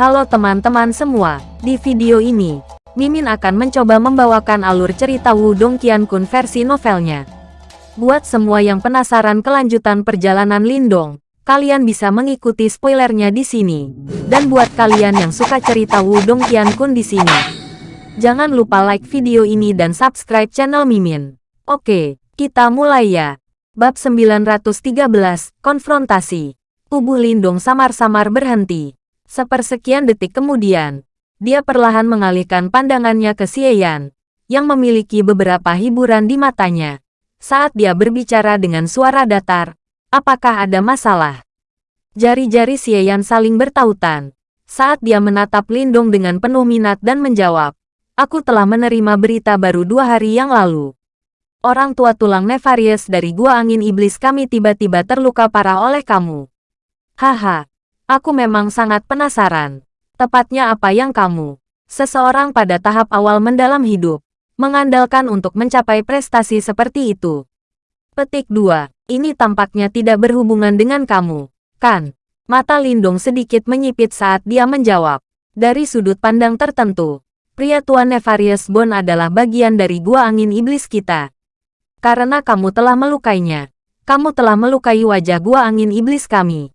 Halo teman-teman semua, di video ini, Mimin akan mencoba membawakan alur cerita Wudong Qiankun versi novelnya. Buat semua yang penasaran kelanjutan perjalanan Lindong, kalian bisa mengikuti spoilernya di sini. Dan buat kalian yang suka cerita Wudong Qiankun di sini, jangan lupa like video ini dan subscribe channel Mimin. Oke, kita mulai ya. Bab 913, Konfrontasi. Tubuh Lindong samar-samar berhenti. Sepersekian detik kemudian, dia perlahan mengalihkan pandangannya ke Xieyan, yang memiliki beberapa hiburan di matanya. Saat dia berbicara dengan suara datar, apakah ada masalah? Jari-jari Xieyan saling bertautan. Saat dia menatap Lindong dengan penuh minat dan menjawab, Aku telah menerima berita baru dua hari yang lalu. Orang tua tulang Nefarious dari Gua Angin Iblis kami tiba-tiba terluka parah oleh kamu. Haha, Aku memang sangat penasaran. Tepatnya apa yang kamu, seseorang pada tahap awal mendalam hidup, mengandalkan untuk mencapai prestasi seperti itu. Petik 2. Ini tampaknya tidak berhubungan dengan kamu, kan? Mata Lindung sedikit menyipit saat dia menjawab. Dari sudut pandang tertentu, pria tua Nefarious Bone adalah bagian dari gua angin iblis kita. Karena kamu telah melukainya, kamu telah melukai wajah gua angin iblis kami.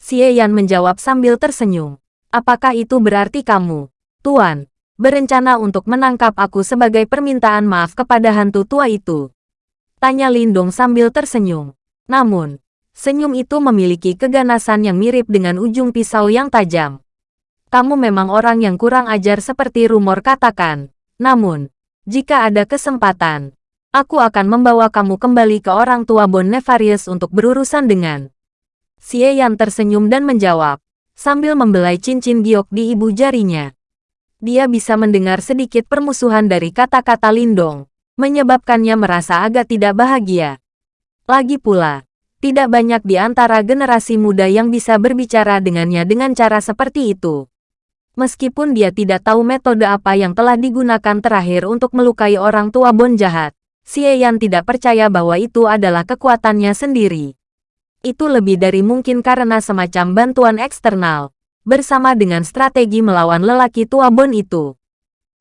Xie Yan menjawab sambil tersenyum. Apakah itu berarti kamu, Tuan, berencana untuk menangkap aku sebagai permintaan maaf kepada hantu tua itu? Tanya Lindong sambil tersenyum. Namun, senyum itu memiliki keganasan yang mirip dengan ujung pisau yang tajam. Kamu memang orang yang kurang ajar seperti rumor katakan. Namun, jika ada kesempatan, aku akan membawa kamu kembali ke orang tua Bon Nefarious untuk berurusan dengan Xie Yan tersenyum dan menjawab, sambil membelai cincin giok di ibu jarinya. Dia bisa mendengar sedikit permusuhan dari kata-kata Lindong, menyebabkannya merasa agak tidak bahagia. Lagi pula, tidak banyak di antara generasi muda yang bisa berbicara dengannya dengan cara seperti itu. Meskipun dia tidak tahu metode apa yang telah digunakan terakhir untuk melukai orang tua Bon jahat, Xie Yan tidak percaya bahwa itu adalah kekuatannya sendiri. Itu lebih dari mungkin karena semacam bantuan eksternal, bersama dengan strategi melawan lelaki tua Bon itu.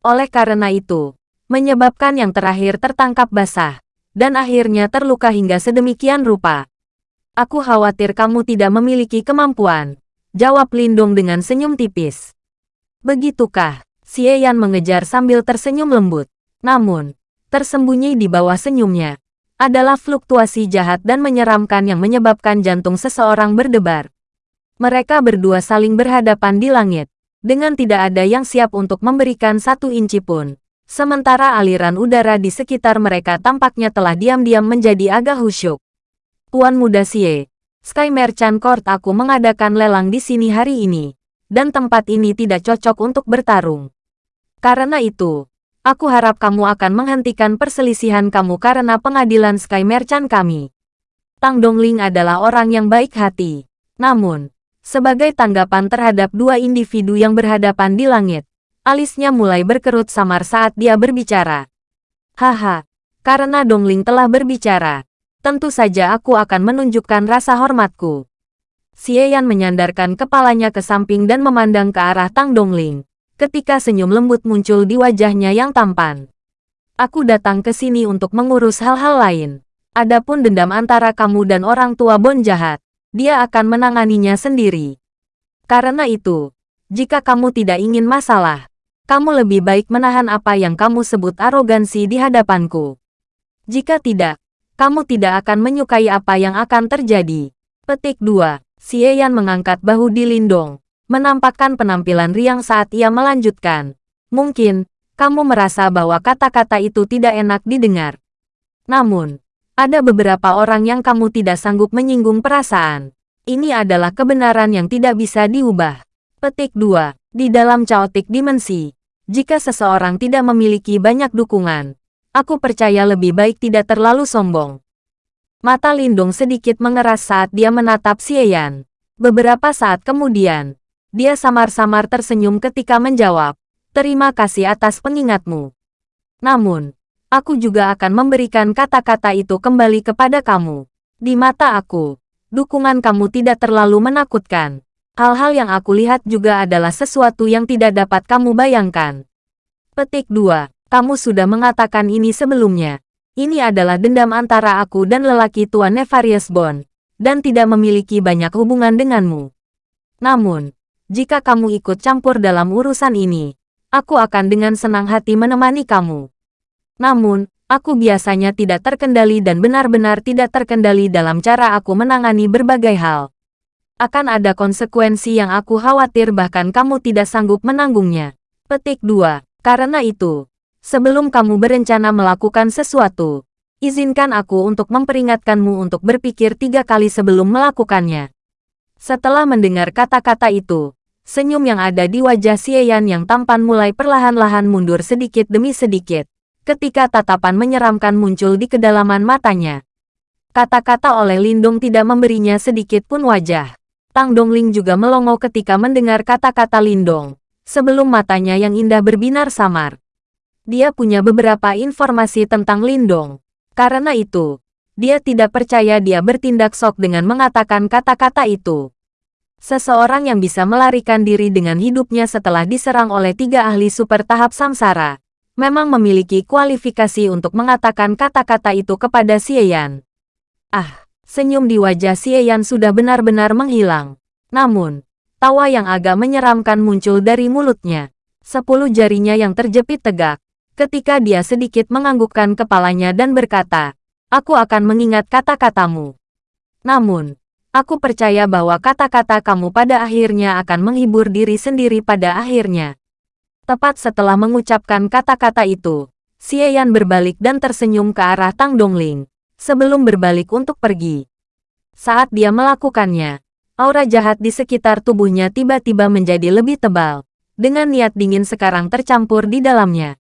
Oleh karena itu, menyebabkan yang terakhir tertangkap basah, dan akhirnya terluka hingga sedemikian rupa. Aku khawatir kamu tidak memiliki kemampuan, jawab Lindong dengan senyum tipis. Begitukah? Xie Yan mengejar sambil tersenyum lembut. Namun, tersembunyi di bawah senyumnya, adalah fluktuasi jahat dan menyeramkan yang menyebabkan jantung seseorang berdebar. Mereka berdua saling berhadapan di langit, dengan tidak ada yang siap untuk memberikan satu inci pun. Sementara aliran udara di sekitar mereka tampaknya telah diam-diam menjadi agak khusyuk. Tuan Muda Sie, Sky Merchant Court aku mengadakan lelang di sini hari ini, dan tempat ini tidak cocok untuk bertarung. Karena itu, Aku harap kamu akan menghentikan perselisihan kamu karena pengadilan Sky Merchant kami. Tang Dongling adalah orang yang baik hati. Namun, sebagai tanggapan terhadap dua individu yang berhadapan di langit, alisnya mulai berkerut samar saat dia berbicara. Haha, karena Dongling telah berbicara, tentu saja aku akan menunjukkan rasa hormatku. Xie Yan menyandarkan kepalanya ke samping dan memandang ke arah Tang Dongling ketika senyum lembut muncul di wajahnya yang tampan. Aku datang ke sini untuk mengurus hal-hal lain. Adapun dendam antara kamu dan orang tua Bon jahat, dia akan menanganinya sendiri. Karena itu, jika kamu tidak ingin masalah, kamu lebih baik menahan apa yang kamu sebut arogansi di hadapanku. Jika tidak, kamu tidak akan menyukai apa yang akan terjadi. Petik 2. Xie Yan mengangkat bahu di Lindong, menampakkan penampilan riang saat ia melanjutkan. Mungkin, kamu merasa bahwa kata-kata itu tidak enak didengar. Namun, ada beberapa orang yang kamu tidak sanggup menyinggung perasaan. Ini adalah kebenaran yang tidak bisa diubah. Petik 2. Di dalam chaotic dimensi, jika seseorang tidak memiliki banyak dukungan, aku percaya lebih baik tidak terlalu sombong. Mata Lindung sedikit mengeras saat dia menatap Xieyan. Beberapa saat kemudian, dia samar-samar tersenyum ketika menjawab, terima kasih atas pengingatmu. Namun, aku juga akan memberikan kata-kata itu kembali kepada kamu. Di mata aku, dukungan kamu tidak terlalu menakutkan. Hal-hal yang aku lihat juga adalah sesuatu yang tidak dapat kamu bayangkan. Petik 2. Kamu sudah mengatakan ini sebelumnya. Ini adalah dendam antara aku dan lelaki tua Nefarious Bond, dan tidak memiliki banyak hubungan denganmu. Namun, jika kamu ikut campur dalam urusan ini, aku akan dengan senang hati menemani kamu. Namun, aku biasanya tidak terkendali dan benar-benar tidak terkendali dalam cara aku menangani berbagai hal akan ada konsekuensi yang aku khawatir bahkan kamu tidak sanggup menanggungnya. Petik 2. Karena itu, sebelum kamu berencana melakukan sesuatu, izinkan aku untuk memperingatkanmu untuk berpikir tiga kali sebelum melakukannya. Setelah mendengar kata-kata itu, senyum yang ada di wajah Xieyan yang tampan mulai perlahan-lahan mundur sedikit demi sedikit, ketika tatapan menyeramkan muncul di kedalaman matanya. Kata-kata oleh Lindung tidak memberinya sedikit pun wajah. Tang Dongling juga melongo ketika mendengar kata-kata Lindong, sebelum matanya yang indah berbinar samar. Dia punya beberapa informasi tentang Lindong. Karena itu, dia tidak percaya dia bertindak sok dengan mengatakan kata-kata itu. Seseorang yang bisa melarikan diri dengan hidupnya setelah diserang oleh tiga ahli super tahap samsara, memang memiliki kualifikasi untuk mengatakan kata-kata itu kepada Xieyan. Ah, Senyum di wajah Xieyan sudah benar-benar menghilang. Namun, tawa yang agak menyeramkan muncul dari mulutnya. Sepuluh jarinya yang terjepit tegak. Ketika dia sedikit menganggukkan kepalanya dan berkata, Aku akan mengingat kata-katamu. Namun, aku percaya bahwa kata-kata kamu pada akhirnya akan menghibur diri sendiri pada akhirnya. Tepat setelah mengucapkan kata-kata itu, Xieyan berbalik dan tersenyum ke arah Tang Dongling sebelum berbalik untuk pergi. Saat dia melakukannya, aura jahat di sekitar tubuhnya tiba-tiba menjadi lebih tebal, dengan niat dingin sekarang tercampur di dalamnya.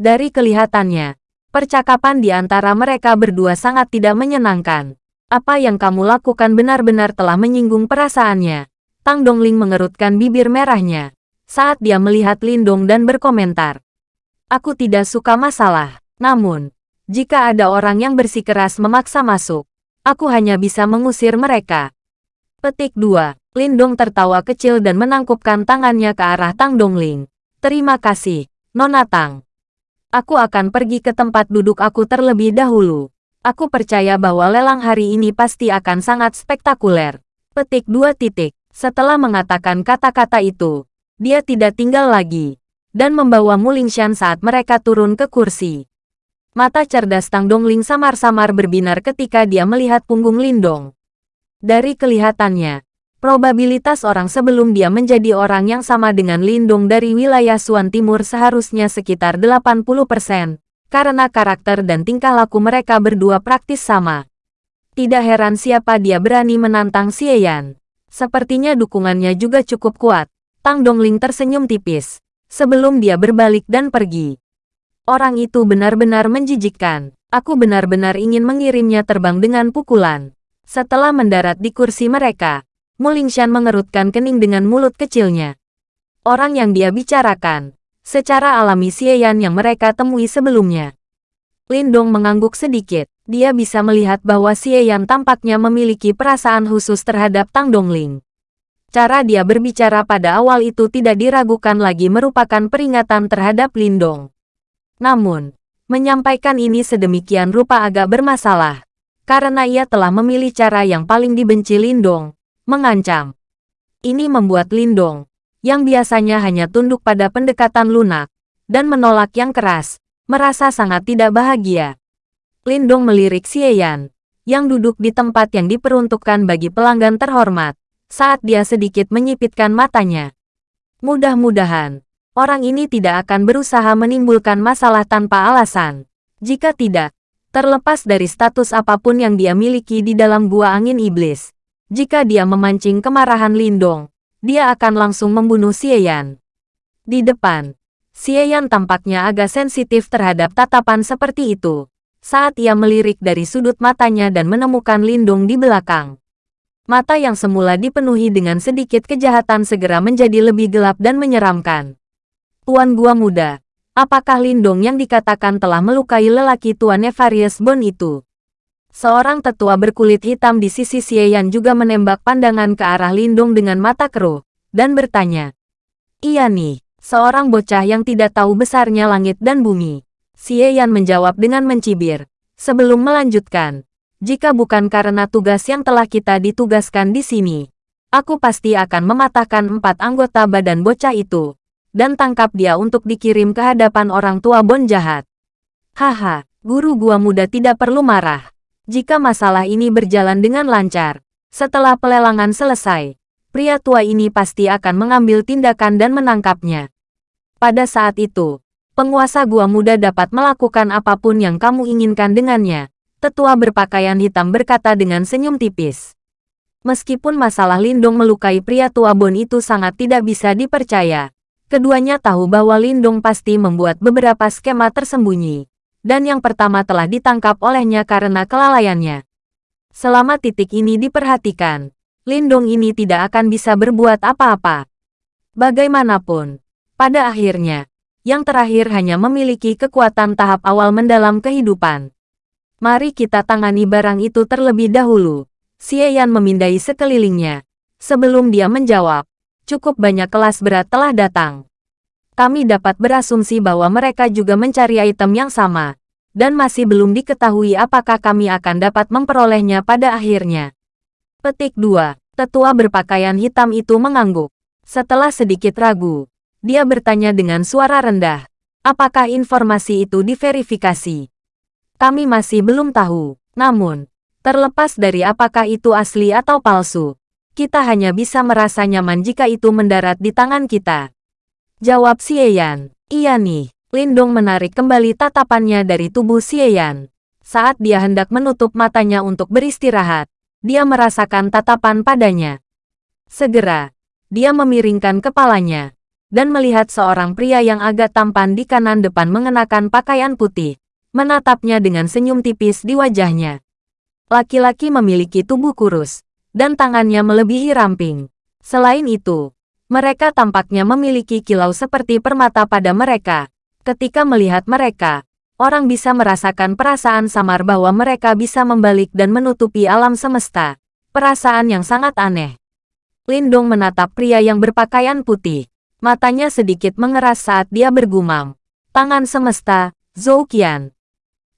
Dari kelihatannya, percakapan di antara mereka berdua sangat tidak menyenangkan. Apa yang kamu lakukan benar-benar telah menyinggung perasaannya. Tang Dongling mengerutkan bibir merahnya saat dia melihat Lindong dan berkomentar. Aku tidak suka masalah, namun, jika ada orang yang bersikeras memaksa masuk, aku hanya bisa mengusir mereka. Petik 2. Lindong tertawa kecil dan menangkupkan tangannya ke arah Tang Dongling. Terima kasih, Nona Tang. Aku akan pergi ke tempat duduk aku terlebih dahulu. Aku percaya bahwa lelang hari ini pasti akan sangat spektakuler. Petik 2 titik. Setelah mengatakan kata-kata itu, dia tidak tinggal lagi dan membawa Mulingshan saat mereka turun ke kursi. Mata cerdas Tang Dongling samar-samar berbinar ketika dia melihat punggung Lindong. Dari kelihatannya, probabilitas orang sebelum dia menjadi orang yang sama dengan Lindong dari wilayah Suan Timur seharusnya sekitar 80%, karena karakter dan tingkah laku mereka berdua praktis sama. Tidak heran siapa dia berani menantang Xieyan. Sepertinya dukungannya juga cukup kuat. Tang Dongling tersenyum tipis, sebelum dia berbalik dan pergi. Orang itu benar-benar menjijikkan. Aku benar-benar ingin mengirimnya terbang dengan pukulan. Setelah mendarat di kursi mereka, Mulingshan mengerutkan kening dengan mulut kecilnya. Orang yang dia bicarakan, secara alami Xieyan yang mereka temui sebelumnya. Lindong mengangguk sedikit. Dia bisa melihat bahwa Xieyan tampaknya memiliki perasaan khusus terhadap Tang Dongling. Cara dia berbicara pada awal itu tidak diragukan lagi merupakan peringatan terhadap Lindong. Namun, menyampaikan ini sedemikian rupa agak bermasalah, karena ia telah memilih cara yang paling dibenci Lindong, mengancam. Ini membuat Lindong, yang biasanya hanya tunduk pada pendekatan lunak, dan menolak yang keras, merasa sangat tidak bahagia. Lindong melirik Xieyan, yang duduk di tempat yang diperuntukkan bagi pelanggan terhormat, saat dia sedikit menyipitkan matanya. Mudah-mudahan, orang ini tidak akan berusaha menimbulkan masalah tanpa alasan. Jika tidak, terlepas dari status apa pun yang dia miliki di dalam gua angin iblis, jika dia memancing kemarahan Lindong, dia akan langsung membunuh Xieyan. Di depan, Xieyan tampaknya agak sensitif terhadap tatapan seperti itu, saat ia melirik dari sudut matanya dan menemukan Lindong di belakang. Mata yang semula dipenuhi dengan sedikit kejahatan segera menjadi lebih gelap dan menyeramkan. Tuan Gua Muda, apakah Lindong yang dikatakan telah melukai lelaki Tuan Nefarious Bone itu? Seorang tetua berkulit hitam di sisi Xie juga menembak pandangan ke arah Lindung dengan mata keruh, dan bertanya. Iya nih, seorang bocah yang tidak tahu besarnya langit dan bumi. Xie menjawab dengan mencibir. Sebelum melanjutkan, jika bukan karena tugas yang telah kita ditugaskan di sini, aku pasti akan mematahkan empat anggota badan bocah itu, dan tangkap dia untuk dikirim ke hadapan orang tua Bon jahat. Haha, guru gua muda tidak perlu marah. Jika masalah ini berjalan dengan lancar, setelah pelelangan selesai, pria tua ini pasti akan mengambil tindakan dan menangkapnya. Pada saat itu, penguasa gua muda dapat melakukan apa pun yang kamu inginkan dengannya. Tetua berpakaian hitam berkata dengan senyum tipis. Meskipun masalah Lindong melukai pria tua Bon itu sangat tidak bisa dipercaya, keduanya tahu bahwa Lindong pasti membuat beberapa skema tersembunyi dan yang pertama telah ditangkap olehnya karena kelalaiannya. Selama titik ini diperhatikan, Lindong ini tidak akan bisa berbuat apa-apa. Bagaimanapun, pada akhirnya, yang terakhir hanya memiliki kekuatan tahap awal mendalam kehidupan. Mari kita tangani barang itu terlebih dahulu. Xie Yan memindai sekelilingnya. Sebelum dia menjawab, cukup banyak kelas berat telah datang kami dapat berasumsi bahwa mereka juga mencari item yang sama, dan masih belum diketahui apakah kami akan dapat memperolehnya pada akhirnya. Petik 2. Tetua berpakaian hitam itu mengangguk. Setelah sedikit ragu, dia bertanya dengan suara rendah, apakah informasi itu diverifikasi? Kami masih belum tahu, namun, terlepas dari apakah itu asli atau palsu, kita hanya bisa merasa nyaman jika itu mendarat di tangan kita. Jawab Xieyan. Iya nih. Lindong menarik kembali tatapannya dari tubuh Xieyan. Saat dia hendak menutup matanya untuk beristirahat, dia merasakan tatapan padanya. Segera, dia memiringkan kepalanya dan melihat seorang pria yang agak tampan di kanan depan mengenakan pakaian putih, menatapnya dengan senyum tipis di wajahnya. Laki-laki memiliki tubuh kurus, dan tangannya melebihi ramping. Selain itu, mereka tampaknya memiliki kilau seperti permata pada mereka. Ketika melihat mereka, orang bisa merasakan perasaan samar bahwa mereka bisa membalik dan menutupi alam semesta. Perasaan yang sangat aneh. Lindong menatap pria yang berpakaian putih. Matanya sedikit mengeras saat dia bergumam. Tangan semesta, Zhou Qian.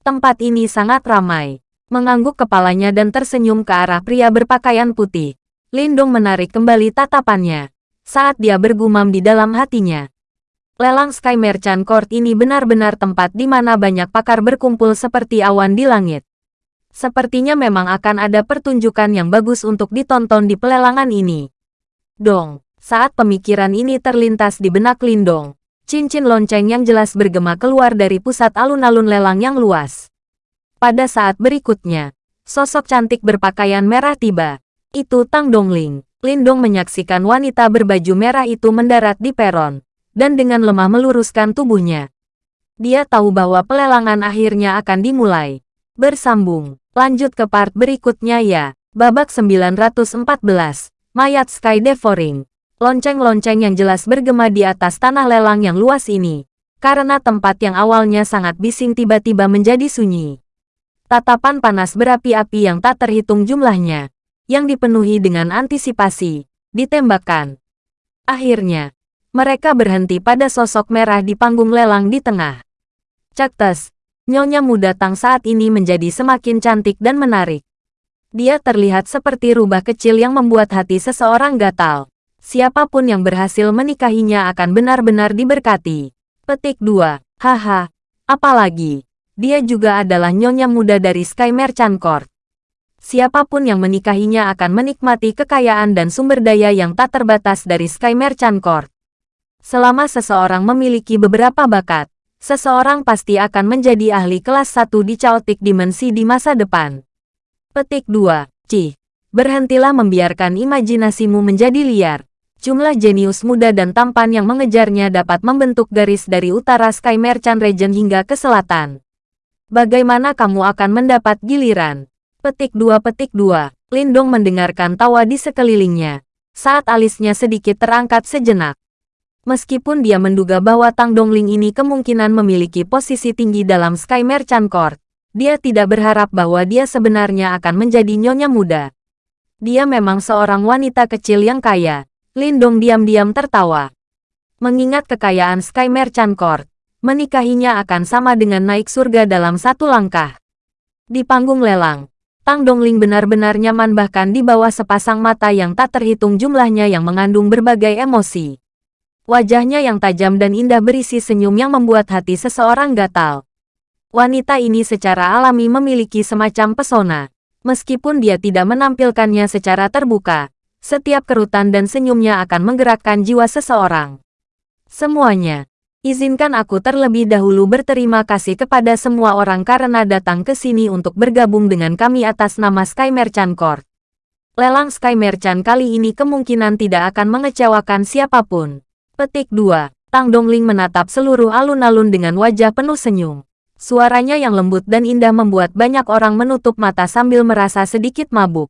Tempat ini sangat ramai. Mengangguk kepalanya dan tersenyum ke arah pria berpakaian putih. Lindong menarik kembali tatapannya saat dia bergumam di dalam hatinya. Lelang Sky Merchant Court ini benar-benar tempat di mana banyak pakar berkumpul seperti awan di langit. Sepertinya memang akan ada pertunjukan yang bagus untuk ditonton di pelelangan ini. Dong, saat pemikiran ini terlintas di benak Lindong, cincin lonceng yang jelas bergema keluar dari pusat alun-alun lelang yang luas. Pada saat berikutnya, sosok cantik berpakaian merah tiba. Itu Tang Dongling. Lindong menyaksikan wanita berbaju merah itu mendarat di peron, dan dengan lemah meluruskan tubuhnya. Dia tahu bahwa pelelangan akhirnya akan dimulai. Bersambung, lanjut ke part berikutnya ya. Babak 914, Mayat Sky Devouring. Lonceng-lonceng yang jelas bergema di atas tanah lelang yang luas ini. Karena tempat yang awalnya sangat bising tiba-tiba menjadi sunyi. Tatapan panas berapi-api yang tak terhitung jumlahnya yang dipenuhi dengan antisipasi, ditembakkan. Akhirnya, mereka berhenti pada sosok merah di panggung lelang di tengah. Caktes, nyonya muda Tang saat ini menjadi semakin cantik dan menarik. Dia terlihat seperti rubah kecil yang membuat hati seseorang gatal. Siapa pun yang berhasil menikahinya akan benar-benar diberkati. Petik 2. Haha. Apalagi, dia juga adalah nyonya muda dari Sky Merchant Court siapa pun yang menikahinya akan menikmati kekayaan dan sumber daya yang tak terbatas dari Sky Merchant Court. Selama seseorang memiliki beberapa bakat, seseorang pasti akan menjadi ahli kelas 1 di Chaotic Dimensi di masa depan. Petik 2. Cih, berhentilah membiarkan imajinasimu menjadi liar. Jumlah jenius muda dan tampan yang mengejarnya dapat membentuk garis dari utara Sky Merchant Region hingga ke selatan. Bagaimana kamu akan mendapat giliran? Petik dua petik dua. Lindong mendengarkan tawa di sekelilingnya. Saat alisnya sedikit terangkat sejenak. Meskipun dia menduga bahwa Tang Dongling ini kemungkinan memiliki posisi tinggi dalam Sky Merchant Court, Dia tidak berharap bahwa dia sebenarnya akan menjadi nyonya muda. Dia memang seorang wanita kecil yang kaya. Lindong diam-diam tertawa. Mengingat kekayaan Sky Merchant Court, menikahinya akan sama dengan naik surga dalam satu langkah. Di panggung lelang, Tang Dongling benar-benar nyaman bahkan di bawah sepasang mata yang tak terhitung jumlahnya yang mengandung berbagai emosi. Wajahnya yang tajam dan indah berisi senyum yang membuat hati seseorang gatal. Wanita ini secara alami memiliki semacam pesona. Meskipun dia tidak menampilkannya secara terbuka, setiap kerutan dan senyumnya akan menggerakkan jiwa seseorang. Semuanya, izinkan aku terlebih dahulu berterima kasih kepada semua orang karena datang ke sini untuk bergabung dengan kami atas nama Sky Merchant Court. Lelang Sky Merchant kali ini kemungkinan tidak akan mengecewakan siapa pun. Petik 2. Tang Dongling menatap seluruh alun-alun dengan wajah penuh senyum. Suaranya yang lembut dan indah membuat banyak orang menutup mata sambil merasa sedikit mabuk.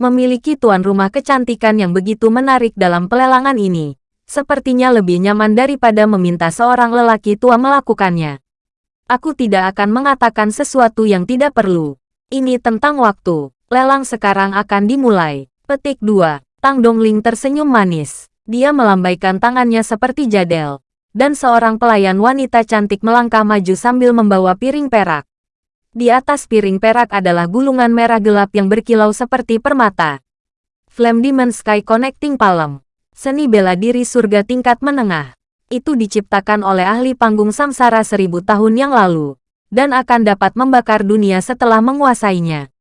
Memiliki tuan rumah kecantikan yang begitu menarik dalam pelelangan ini, sepertinya lebih nyaman daripada meminta seorang lelaki tua melakukannya. Aku tidak akan mengatakan sesuatu yang tidak perlu. Ini tentang waktu. Lelang sekarang akan dimulai. Petik 2. Tang Dongling tersenyum manis. Dia melambaikan tangannya seperti jadel dan seorang pelayan wanita cantik melangkah maju sambil membawa piring perak. Di atas piring perak adalah gulungan merah gelap yang berkilau seperti permata. Flame Demon Sky Connecting Palm. Seni bela diri surga tingkat menengah. Itu diciptakan oleh ahli panggung samsara seribu tahun yang lalu. Dan akan dapat membakar dunia setelah menguasainya.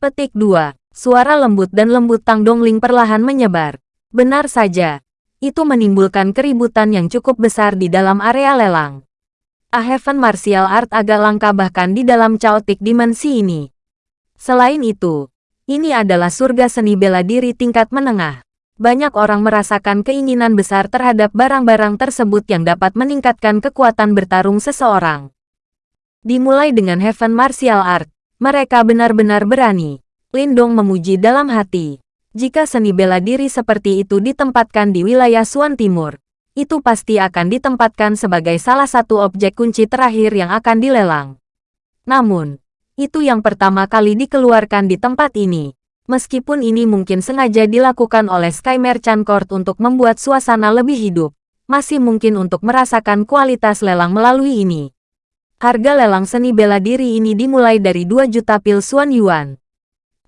Petik 2. Suara lembut dan lembut Tang Dongling perlahan menyebar. Benar saja, itu menimbulkan keributan yang cukup besar di dalam area lelang. A Heaven Martial Art agak langka bahkan di dalam chaotic dimensi ini. Selain itu, ini adalah surga seni bela diri tingkat menengah. Banyak orang merasakan keinginan besar terhadap barang-barang tersebut yang dapat meningkatkan kekuatan bertarung seseorang. Dimulai dengan Heaven Martial Art, mereka benar-benar berani. Lindong memuji dalam hati. Jika seni bela diri seperti itu ditempatkan di wilayah Suan Timur, itu pasti akan ditempatkan sebagai salah satu objek kunci terakhir yang akan dilelang. Namun, itu yang pertama kali dikeluarkan di tempat ini. Meskipun ini mungkin sengaja dilakukan oleh Sky Merchant Court untuk membuat suasana lebih hidup, masih mungkin untuk merasakan kualitas lelang melalui ini. Harga lelang seni bela diri ini dimulai dari 2 juta pil Suan Yuan.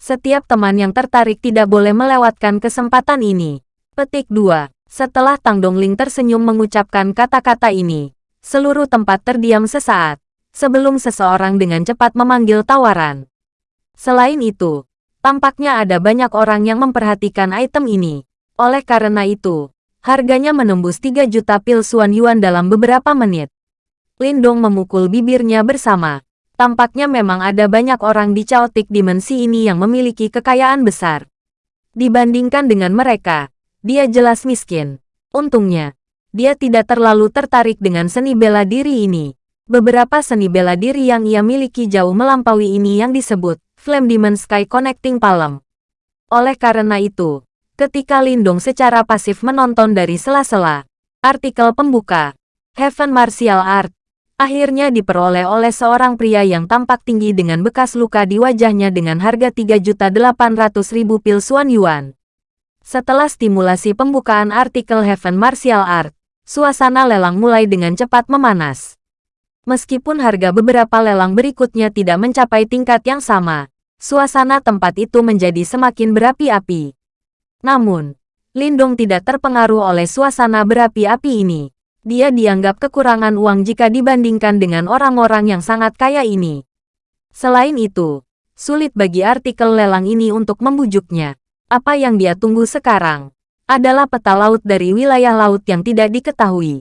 Setiap teman yang tertarik tidak boleh melewatkan kesempatan ini. Petik 2. Setelah Tang Dongling tersenyum mengucapkan kata-kata ini, seluruh tempat terdiam sesaat, sebelum seseorang dengan cepat memanggil tawaran. Selain itu, tampaknya ada banyak orang yang memperhatikan item ini. Oleh karena itu, harganya menembus 3 juta pil Suan Yuan dalam beberapa menit. Lindong memukul bibirnya bersama. Tampaknya memang ada banyak orang di chaotic dimensi ini yang memiliki kekayaan besar. Dibandingkan dengan mereka, dia jelas miskin. Untungnya, dia tidak terlalu tertarik dengan seni bela diri ini. Beberapa seni bela diri yang ia miliki jauh melampaui ini yang disebut Flame Demon Sky Connecting Palm. Oleh karena itu, ketika Lindong secara pasif menonton dari sela-sela, artikel pembuka, Heaven Martial Art, akhirnya diperoleh oleh seorang pria yang tampak tinggi dengan bekas luka di wajahnya dengan harga 3.800.000 pil Suan Yuan. Setelah stimulasi pembukaan artikel Heaven Martial Art, suasana lelang mulai dengan cepat memanas. Meskipun harga beberapa lelang berikutnya tidak mencapai tingkat yang sama, suasana tempat itu menjadi semakin berapi-api. Namun, Lindong tidak terpengaruh oleh suasana berapi-api ini dia dianggap kekurangan uang jika dibandingkan dengan orang-orang yang sangat kaya ini. Selain itu, sulit bagi artikel lelang ini untuk membujuknya. Apa yang dia tunggu sekarang adalah peta laut dari wilayah laut yang tidak diketahui.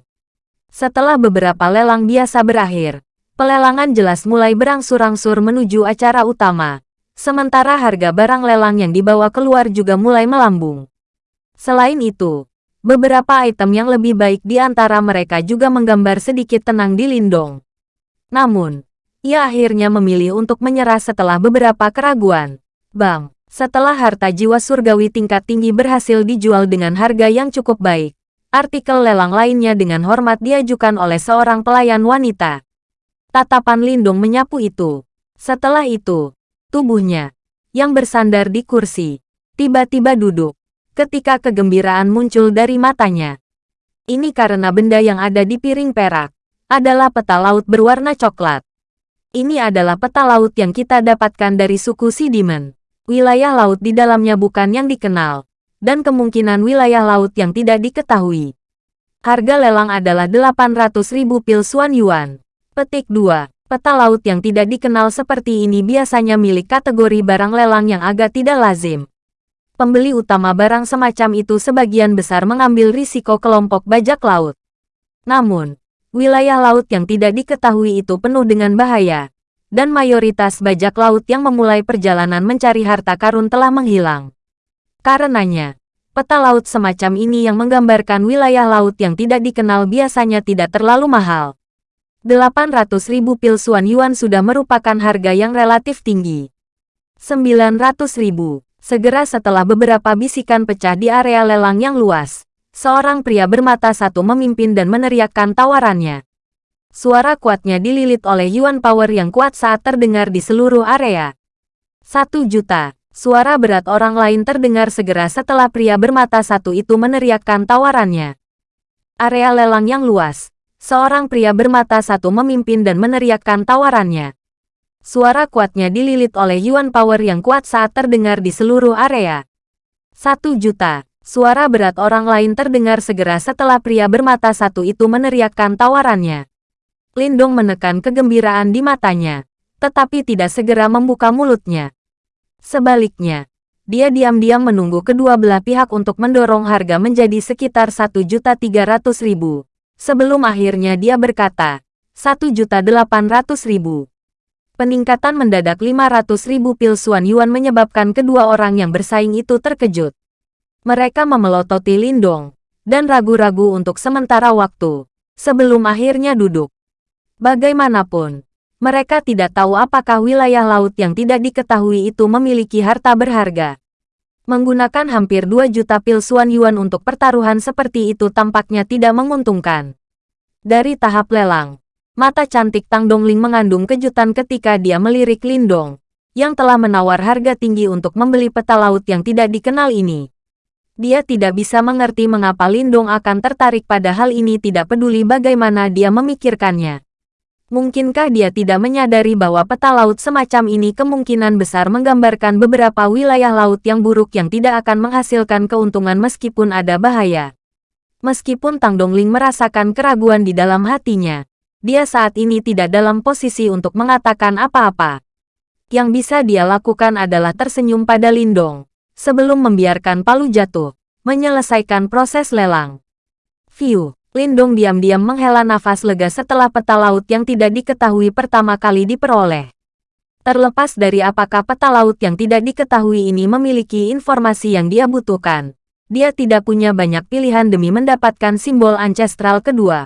Setelah beberapa lelang biasa berakhir, pelelangan jelas mulai berangsur-angsur menuju acara utama. Sementara harga barang lelang yang dibawa keluar juga mulai melambung. Selain itu, Beberapa item yang lebih baik di antara mereka juga menggambar sedikit tenang di Lindong. Namun, ia akhirnya memilih untuk menyerah setelah beberapa keraguan. Bang, setelah harta jiwa surgawi tingkat tinggi berhasil dijual dengan harga yang cukup baik, artikel lelang lainnya dengan hormat diajukan oleh seorang pelayan wanita. Tatapan Lindong menyapu itu. Setelah itu, tubuhnya, yang bersandar di kursi, tiba-tiba duduk. Ketika kegembiraan muncul dari matanya. Ini karena benda yang ada di piring perak, adalah peta laut berwarna coklat. Ini adalah peta laut yang kita dapatkan dari suku Sidimen. Wilayah laut di dalamnya bukan yang dikenal, dan kemungkinan wilayah laut yang tidak diketahui. Harga lelang adalah 800 ribu pil Suan Yuan. Petik 2. Peta laut yang tidak dikenal seperti ini biasanya milik kategori barang lelang yang agak tidak lazim. Pembeli utama barang semacam itu sebagian besar mengambil risiko kelompok bajak laut. Namun, wilayah laut yang tidak diketahui itu penuh dengan bahaya, dan mayoritas bajak laut yang memulai perjalanan mencari harta karun telah menghilang. Karenanya, peta laut semacam ini yang menggambarkan wilayah laut yang tidak dikenal biasanya tidak terlalu mahal. 800 ribu pil Suan Yuan sudah merupakan harga yang relatif tinggi. 900 ribu. Segera setelah beberapa bisikan pecah di area lelang yang luas, seorang pria bermata satu memimpin dan meneriakkan tawarannya. Suara kuatnya dililit oleh Yuan Power yang kuat saat terdengar di seluruh area. Satu juta. Suara berat orang lain terdengar segera setelah pria bermata satu itu meneriakkan tawarannya. Area lelang yang luas, Seorang pria bermata satu memimpin dan meneriakkan tawarannya. Suara kuatnya dililit oleh Yuan Power yang kuat saat terdengar di seluruh area. Satu juta. Suara berat orang lain terdengar segera setelah pria bermata satu itu meneriakkan tawarannya. Lindong menekan kegembiraan di matanya, tetapi tidak segera membuka mulutnya. Sebaliknya, dia diam-diam menunggu kedua belah pihak untuk mendorong harga menjadi sekitar 1.300.000. Sebelum akhirnya dia berkata, 1.800.000. Peningkatan mendadak 500.000 pil Suan Yuan menyebabkan kedua orang yang bersaing itu terkejut. Mereka memelototi Lindong, dan ragu-ragu untuk sementara waktu, sebelum akhirnya duduk. Bagaimanapun, mereka tidak tahu apakah wilayah laut yang tidak diketahui itu memiliki harta berharga. Menggunakan hampir 2 juta pil Suan Yuan untuk pertaruhan seperti itu tampaknya tidak menguntungkan. Dari tahap lelang, mata cantik Tang Dongling mengandung kejutan ketika dia melirik Lindong, yang telah menawar harga tinggi untuk membeli peta laut yang tidak dikenal ini. Dia tidak bisa mengerti mengapa Lindong akan tertarik pada hal ini tidak peduli bagaimana dia memikirkannya. Mungkinkah dia tidak menyadari bahwa peta laut semacam ini kemungkinan besar menggambarkan beberapa wilayah laut yang buruk yang tidak akan menghasilkan keuntungan meskipun ada bahaya? Meskipun Tang Dongling merasakan keraguan di dalam hatinya, dia saat ini tidak dalam posisi untuk mengatakan apa-apa. Yang bisa dia lakukan adalah tersenyum pada Lindong, sebelum membiarkan palu jatuh, menyelesaikan proses lelang. View Lindong diam-diam menghela nafas lega setelah peta laut yang tidak diketahui pertama kali diperoleh. Terlepas dari apakah peta laut yang tidak diketahui ini memiliki informasi yang dia butuhkan, dia tidak punya banyak pilihan demi mendapatkan simbol ancestral kedua.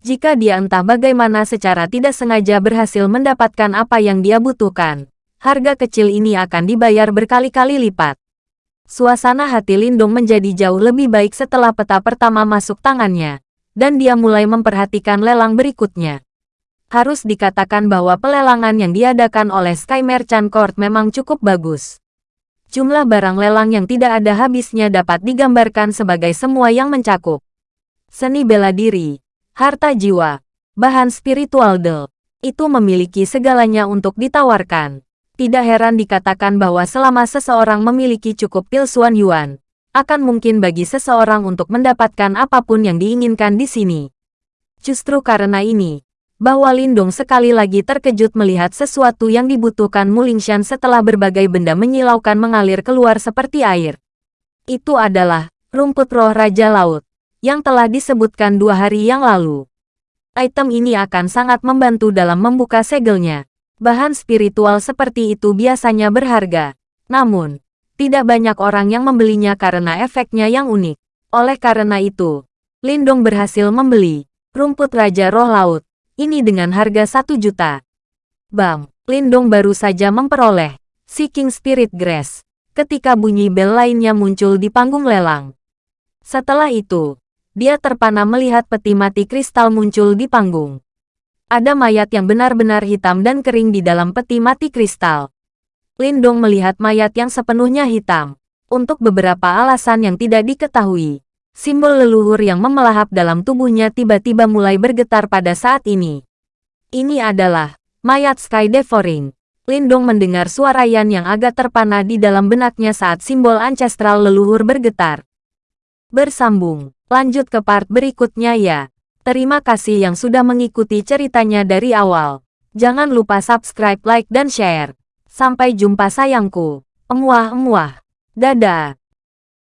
Jika dia entah bagaimana secara tidak sengaja berhasil mendapatkan apa yang dia butuhkan, harga kecil ini akan dibayar berkali-kali lipat. Suasana hati Lindung menjadi jauh lebih baik setelah peta pertama masuk tangannya dan dia mulai memperhatikan lelang berikutnya. Harus dikatakan bahwa pelelangan yang diadakan oleh Sky Merchant Court memang cukup bagus. Jumlah barang lelang yang tidak ada habisnya dapat digambarkan sebagai semua yang mencakup. Seni bela diri, harta jiwa, bahan spiritual del, itu memiliki segalanya untuk ditawarkan. Tidak heran dikatakan bahwa selama seseorang memiliki cukup pil Suan Yuan, akan mungkin bagi seseorang untuk mendapatkan apa pun yang diinginkan di sini. Justru karena ini, bahwa Lindung sekali lagi terkejut melihat sesuatu yang dibutuhkan Mulingshan setelah berbagai benda menyilaukan mengalir keluar seperti air. Itu adalah rumput roh Raja Laut, yang telah disebutkan dua hari yang lalu. Item ini akan sangat membantu dalam membuka segelnya. Bahan spiritual seperti itu biasanya berharga. Namun, tidak banyak orang yang membelinya karena efeknya yang unik. Oleh karena itu, Lindong berhasil membeli rumput Raja Roh Laut ini dengan harga satu juta. Bam, Lindong baru saja memperoleh Seeking Spirit Grass ketika bunyi bel lainnya muncul di panggung lelang. Setelah itu, dia terpana melihat peti mati kristal muncul di panggung. Ada mayat yang benar-benar hitam dan kering di dalam peti mati kristal. Lindong melihat mayat yang sepenuhnya hitam. Untuk beberapa alasan yang tidak diketahui, simbol leluhur yang memelahap dalam tubuhnya tiba-tiba mulai bergetar pada saat ini. Ini adalah mayat Sky Devouring. Lindong mendengar suara Yan yang agak terpana di dalam benaknya saat simbol ancestral leluhur bergetar. Bersambung, lanjut ke part berikutnya ya. Terima kasih yang sudah mengikuti ceritanya dari awal. Jangan lupa subscribe, like, dan share. Sampai jumpa sayangku. Emuah-emuah. Dadah.